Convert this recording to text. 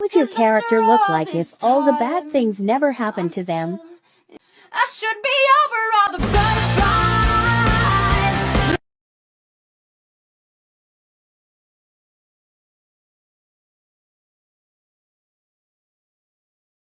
would your character look like if all the bad things never happened to them? I should be over.